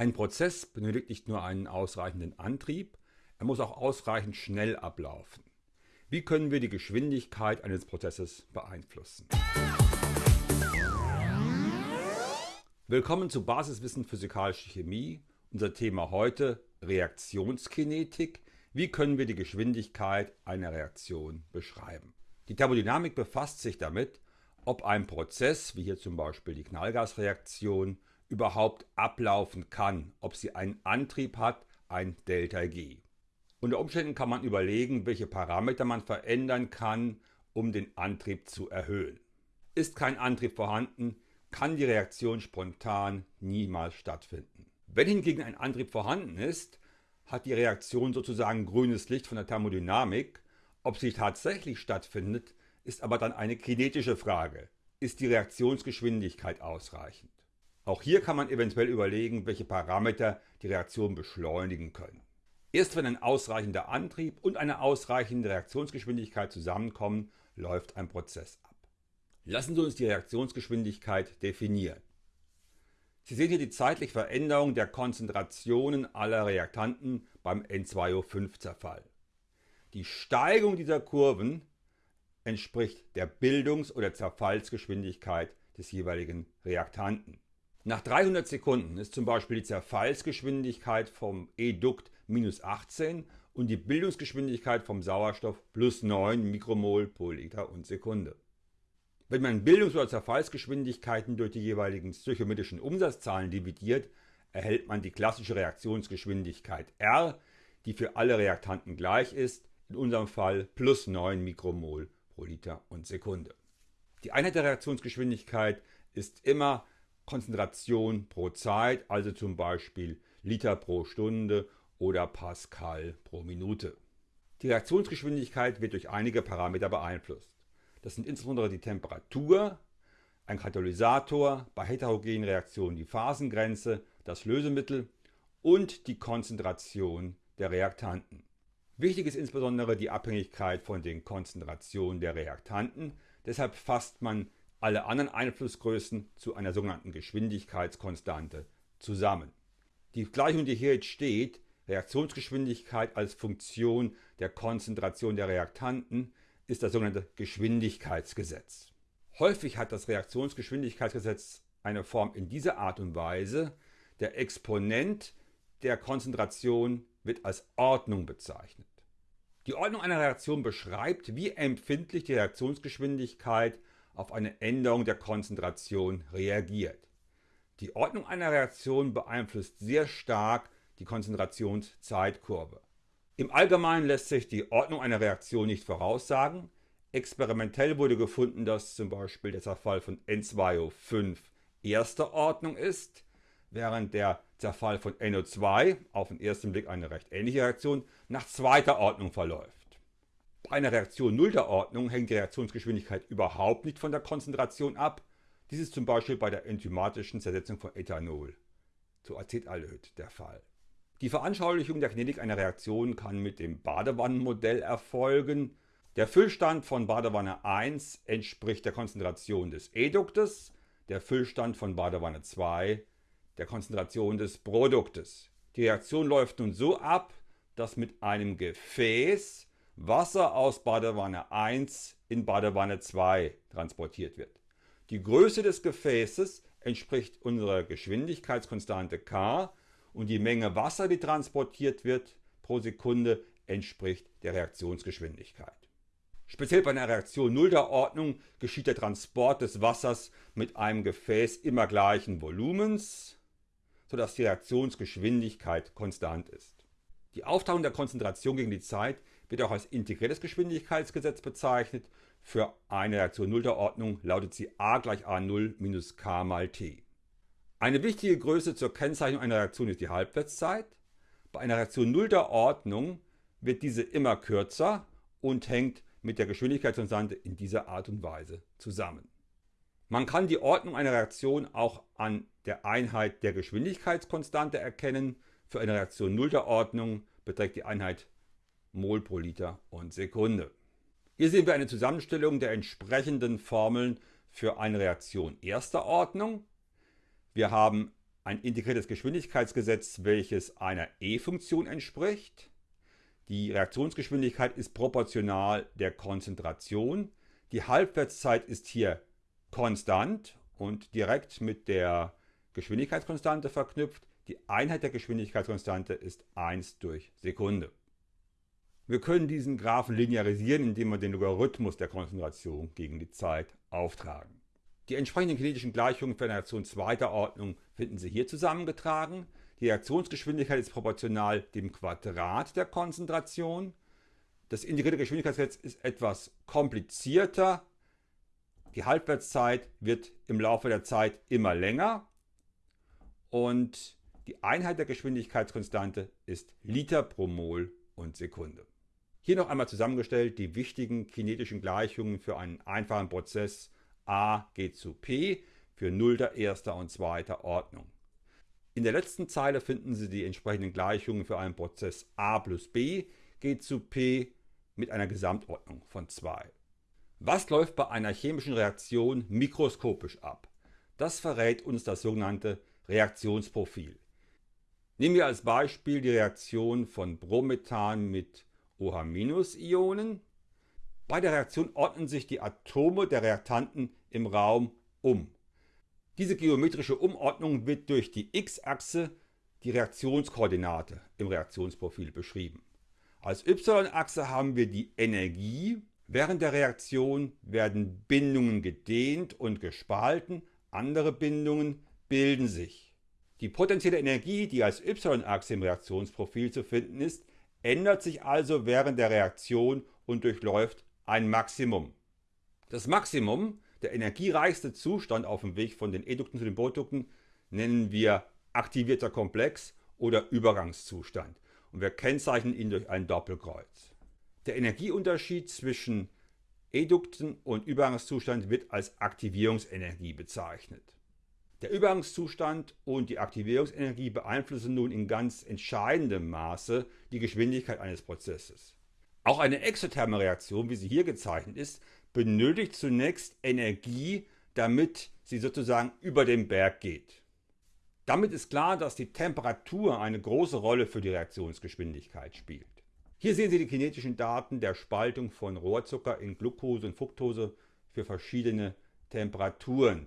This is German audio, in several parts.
Ein Prozess benötigt nicht nur einen ausreichenden Antrieb, er muss auch ausreichend schnell ablaufen. Wie können wir die Geschwindigkeit eines Prozesses beeinflussen? Willkommen zu Basiswissen Physikalische Chemie. Unser Thema heute Reaktionskinetik. Wie können wir die Geschwindigkeit einer Reaktion beschreiben? Die Thermodynamik befasst sich damit, ob ein Prozess, wie hier zum Beispiel die Knallgasreaktion, überhaupt ablaufen kann, ob sie einen Antrieb hat, ein ΔG. Unter Umständen kann man überlegen, welche Parameter man verändern kann, um den Antrieb zu erhöhen. Ist kein Antrieb vorhanden, kann die Reaktion spontan niemals stattfinden. Wenn hingegen ein Antrieb vorhanden ist, hat die Reaktion sozusagen grünes Licht von der Thermodynamik. Ob sie tatsächlich stattfindet, ist aber dann eine kinetische Frage. Ist die Reaktionsgeschwindigkeit ausreichend? Auch hier kann man eventuell überlegen, welche Parameter die Reaktion beschleunigen können. Erst wenn ein ausreichender Antrieb und eine ausreichende Reaktionsgeschwindigkeit zusammenkommen, läuft ein Prozess ab. Lassen Sie uns die Reaktionsgeschwindigkeit definieren. Sie sehen hier die zeitliche Veränderung der Konzentrationen aller Reaktanten beim N2O5-Zerfall. Die Steigung dieser Kurven entspricht der Bildungs- oder Zerfallsgeschwindigkeit des jeweiligen Reaktanten. Nach 300 Sekunden ist zum Beispiel die Zerfallsgeschwindigkeit vom E-Dukt minus 18 und die Bildungsgeschwindigkeit vom Sauerstoff plus 9 Mikromol pro Liter und Sekunde. Wenn man Bildungs- oder Zerfallsgeschwindigkeiten durch die jeweiligen stöchiometrischen Umsatzzahlen dividiert, erhält man die klassische Reaktionsgeschwindigkeit R, die für alle Reaktanten gleich ist, in unserem Fall plus 9 Mikromol pro Liter und Sekunde. Die Einheit der Reaktionsgeschwindigkeit ist immer Konzentration pro Zeit, also zum Beispiel Liter pro Stunde oder Pascal pro Minute. Die Reaktionsgeschwindigkeit wird durch einige Parameter beeinflusst. Das sind insbesondere die Temperatur, ein Katalysator, bei heterogenen Reaktionen die Phasengrenze, das Lösemittel und die Konzentration der Reaktanten. Wichtig ist insbesondere die Abhängigkeit von den Konzentrationen der Reaktanten, deshalb fasst man alle anderen Einflussgrößen zu einer sogenannten Geschwindigkeitskonstante zusammen. Die Gleichung, die hier jetzt steht, Reaktionsgeschwindigkeit als Funktion der Konzentration der Reaktanten, ist das sogenannte Geschwindigkeitsgesetz. Häufig hat das Reaktionsgeschwindigkeitsgesetz eine Form in dieser Art und Weise, der Exponent der Konzentration wird als Ordnung bezeichnet. Die Ordnung einer Reaktion beschreibt, wie empfindlich die Reaktionsgeschwindigkeit auf eine Änderung der Konzentration reagiert. Die Ordnung einer Reaktion beeinflusst sehr stark die Konzentrationszeitkurve. Im Allgemeinen lässt sich die Ordnung einer Reaktion nicht voraussagen. Experimentell wurde gefunden, dass zum Beispiel der Zerfall von N2O5 erster Ordnung ist, während der Zerfall von NO2, auf den ersten Blick eine recht ähnliche Reaktion, nach zweiter Ordnung verläuft. Bei einer Reaktion nullter Ordnung hängt die Reaktionsgeschwindigkeit überhaupt nicht von der Konzentration ab. Dies ist zum Beispiel bei der enzymatischen Zersetzung von Ethanol zu Acetaldehyd der Fall. Die Veranschaulichung der Kinetik einer Reaktion kann mit dem Badewannenmodell erfolgen. Der Füllstand von Badewanne 1 entspricht der Konzentration des Eduktes, der Füllstand von Badewanne 2 der Konzentration des Produktes. Die Reaktion läuft nun so ab, dass mit einem Gefäß Wasser aus Badewanne 1 in Badewanne 2 transportiert wird. Die Größe des Gefäßes entspricht unserer Geschwindigkeitskonstante k und die Menge Wasser, die transportiert wird pro Sekunde, entspricht der Reaktionsgeschwindigkeit. Speziell bei einer Reaktion nullter Ordnung geschieht der Transport des Wassers mit einem Gefäß immer gleichen Volumens, sodass die Reaktionsgeschwindigkeit konstant ist. Die Aufteilung der Konzentration gegen die Zeit wird auch als integriertes Geschwindigkeitsgesetz bezeichnet. Für eine Reaktion nullter Ordnung lautet sie a gleich a0 minus k mal t. Eine wichtige Größe zur Kennzeichnung einer Reaktion ist die Halbwertszeit. Bei einer Reaktion nullter Ordnung wird diese immer kürzer und hängt mit der Geschwindigkeitskonstante in dieser Art und Weise zusammen. Man kann die Ordnung einer Reaktion auch an der Einheit der Geschwindigkeitskonstante erkennen. Für eine Reaktion nullter Ordnung beträgt die Einheit Mol pro Liter und Sekunde. Hier sehen wir eine Zusammenstellung der entsprechenden Formeln für eine Reaktion erster Ordnung. Wir haben ein integriertes Geschwindigkeitsgesetz, welches einer E-Funktion entspricht. Die Reaktionsgeschwindigkeit ist proportional der Konzentration. Die Halbwertszeit ist hier konstant und direkt mit der Geschwindigkeitskonstante verknüpft. Die Einheit der Geschwindigkeitskonstante ist 1 durch Sekunde. Wir können diesen Graphen linearisieren, indem wir den Logarithmus der Konzentration gegen die Zeit auftragen. Die entsprechenden kinetischen Gleichungen für eine Reaktion zweiter Ordnung finden Sie hier zusammengetragen. Die Reaktionsgeschwindigkeit ist proportional dem Quadrat der Konzentration. Das integrierte Geschwindigkeitsgesetz ist etwas komplizierter. Die Halbwertszeit wird im Laufe der Zeit immer länger und die Einheit der Geschwindigkeitskonstante ist Liter pro Mol und Sekunde. Hier noch einmal zusammengestellt die wichtigen kinetischen Gleichungen für einen einfachen Prozess A geht zu P für nullter, erster und zweiter Ordnung. In der letzten Zeile finden Sie die entsprechenden Gleichungen für einen Prozess A plus B geht zu P mit einer Gesamtordnung von 2. Was läuft bei einer chemischen Reaktion mikroskopisch ab? Das verrät uns das sogenannte Reaktionsprofil. Nehmen wir als Beispiel die Reaktion von Bromethan mit OH-Ionen. Bei der Reaktion ordnen sich die Atome der Reaktanten im Raum um. Diese geometrische Umordnung wird durch die x-Achse, die Reaktionskoordinate im Reaktionsprofil beschrieben. Als y-Achse haben wir die Energie. Während der Reaktion werden Bindungen gedehnt und gespalten, andere Bindungen bilden sich. Die potenzielle Energie, die als y-Achse im Reaktionsprofil zu finden ist, ändert sich also während der Reaktion und durchläuft ein Maximum. Das Maximum, der energiereichste Zustand auf dem Weg von den Edukten zu den Produkten, nennen wir aktivierter Komplex oder Übergangszustand und wir kennzeichnen ihn durch ein Doppelkreuz. Der Energieunterschied zwischen Edukten und Übergangszustand wird als Aktivierungsenergie bezeichnet. Der Übergangszustand und die Aktivierungsenergie beeinflussen nun in ganz entscheidendem Maße die Geschwindigkeit eines Prozesses. Auch eine exotherme Reaktion, wie sie hier gezeichnet ist, benötigt zunächst Energie, damit sie sozusagen über den Berg geht. Damit ist klar, dass die Temperatur eine große Rolle für die Reaktionsgeschwindigkeit spielt. Hier sehen Sie die kinetischen Daten der Spaltung von Rohrzucker in Glucose und Fructose für verschiedene Temperaturen.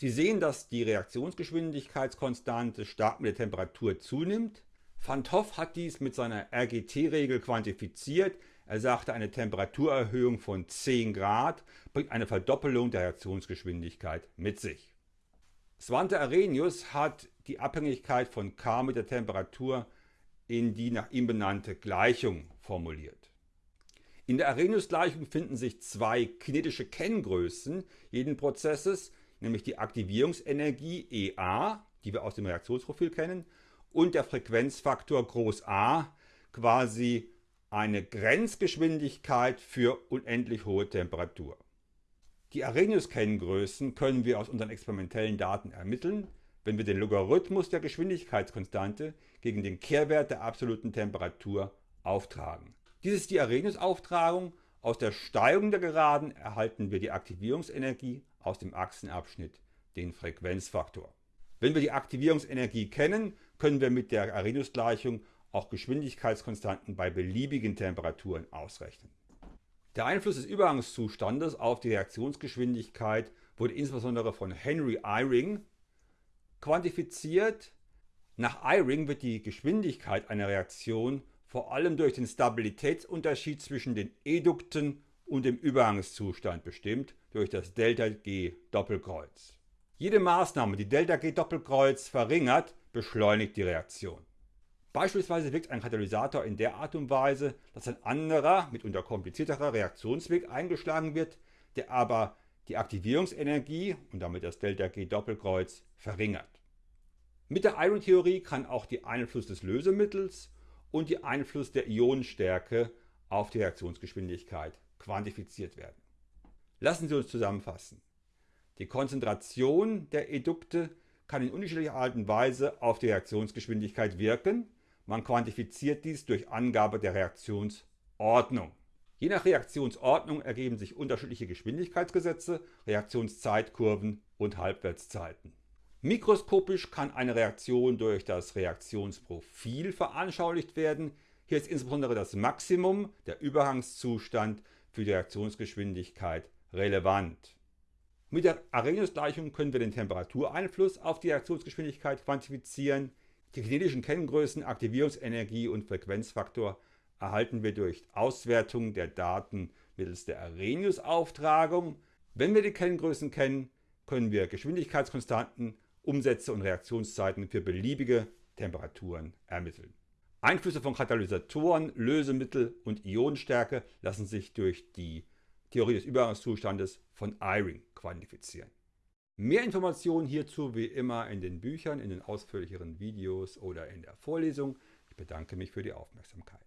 Sie sehen, dass die Reaktionsgeschwindigkeitskonstante stark mit der Temperatur zunimmt. Van Hoff hat dies mit seiner RGT-Regel quantifiziert. Er sagte, eine Temperaturerhöhung von 10 Grad bringt eine Verdoppelung der Reaktionsgeschwindigkeit mit sich. Svante Arrhenius hat die Abhängigkeit von K mit der Temperatur in die nach ihm benannte Gleichung formuliert. In der Arrhenius-Gleichung finden sich zwei kinetische Kenngrößen jeden Prozesses, nämlich die Aktivierungsenergie EA, die wir aus dem Reaktionsprofil kennen, und der Frequenzfaktor Groß A, quasi eine Grenzgeschwindigkeit für unendlich hohe Temperatur. Die Arrhenius-Kenngrößen können wir aus unseren experimentellen Daten ermitteln, wenn wir den Logarithmus der Geschwindigkeitskonstante gegen den Kehrwert der absoluten Temperatur auftragen. Dies ist die Arrhenius-Auftragung. Aus der Steigung der Geraden erhalten wir die Aktivierungsenergie aus dem Achsenabschnitt den Frequenzfaktor. Wenn wir die Aktivierungsenergie kennen, können wir mit der Arrhenius-Gleichung auch Geschwindigkeitskonstanten bei beliebigen Temperaturen ausrechnen. Der Einfluss des Übergangszustandes auf die Reaktionsgeschwindigkeit wurde insbesondere von Henry Eyring quantifiziert. Nach Eyring wird die Geschwindigkeit einer Reaktion vor allem durch den Stabilitätsunterschied zwischen den Edukten und dem Übergangszustand bestimmt durch das ΔG Doppelkreuz. Jede Maßnahme, die ΔG Doppelkreuz verringert, beschleunigt die Reaktion. Beispielsweise wirkt ein Katalysator in der Art und Weise, dass ein anderer, mitunter komplizierterer Reaktionsweg eingeschlagen wird, der aber die Aktivierungsenergie und damit das ΔG Doppelkreuz verringert. Mit der Iron-Theorie kann auch der Einfluss des Lösemittels und der Einfluss der Ionenstärke auf die Reaktionsgeschwindigkeit quantifiziert werden. Lassen Sie uns zusammenfassen. Die Konzentration der Edukte kann in unterschiedlicher Art und Weise auf die Reaktionsgeschwindigkeit wirken. Man quantifiziert dies durch Angabe der Reaktionsordnung. Je nach Reaktionsordnung ergeben sich unterschiedliche Geschwindigkeitsgesetze, Reaktionszeitkurven und Halbwertszeiten. Mikroskopisch kann eine Reaktion durch das Reaktionsprofil veranschaulicht werden. Hier ist insbesondere das Maximum, der Übergangszustand für die Reaktionsgeschwindigkeit relevant. Mit der Arrhenius-Gleichung können wir den Temperatureinfluss auf die Reaktionsgeschwindigkeit quantifizieren. Die kinetischen Kenngrößen Aktivierungsenergie und Frequenzfaktor erhalten wir durch Auswertung der Daten mittels der Arrhenius-Auftragung. Wenn wir die Kenngrößen kennen, können wir Geschwindigkeitskonstanten Umsätze und Reaktionszeiten für beliebige Temperaturen ermitteln. Einflüsse von Katalysatoren, Lösemittel und Ionenstärke lassen sich durch die Theorie des Übergangszustandes von Eyring quantifizieren. Mehr Informationen hierzu wie immer in den Büchern, in den ausführlicheren Videos oder in der Vorlesung. Ich bedanke mich für die Aufmerksamkeit.